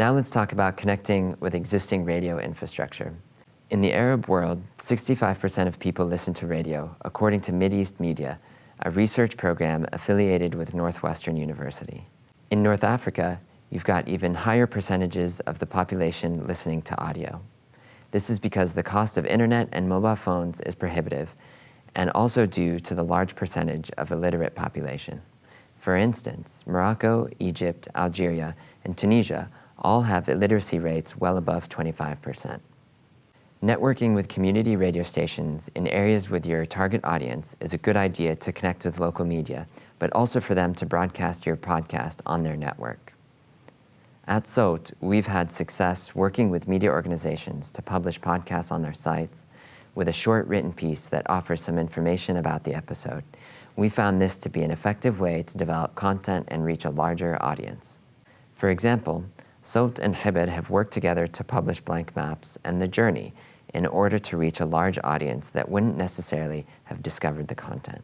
Now let's talk about connecting with existing radio infrastructure. In the Arab world, 65% of people listen to radio, according to Mideast Media, a research program affiliated with Northwestern University. In North Africa, you've got even higher percentages of the population listening to audio. This is because the cost of internet and mobile phones is prohibitive, and also due to the large percentage of illiterate population. For instance, Morocco, Egypt, Algeria, and Tunisia all have illiteracy rates well above 25%. Networking with community radio stations in areas with your target audience is a good idea to connect with local media, but also for them to broadcast your podcast on their network. At Sowt, we've had success working with media organizations to publish podcasts on their sites with a short written piece that offers some information about the episode. We found this to be an effective way to develop content and reach a larger audience. For example, Sowt and Hibid have worked together to publish blank maps and The Journey in order to reach a large audience that wouldn't necessarily have discovered the content.